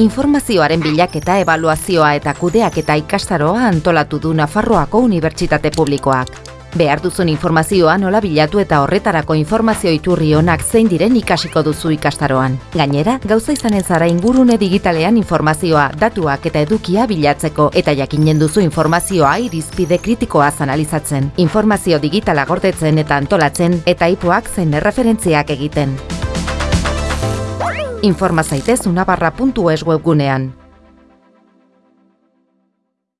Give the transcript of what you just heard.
informazioaren bilaketa ebaluazioa eta kudeaketa ikastaroa antolatu du Nafarroako Unibertsitate Publikoak. Behar duzun informazioa nola bilatu eta horretarako informazio iturri onak zein diren ikasiko duzu ikastaroan. Gainera, gauza izanen zara ingurune digitalean informazioa, datuak eta edukia bilatzeko eta jakinen duzu informazioa irizpide kritikoaz analizatzen. Informazio digitala gordetzen eta antolatzen eta ipoak zein erreferentziak egiten. Informa zaitez unabarra.es webgunean.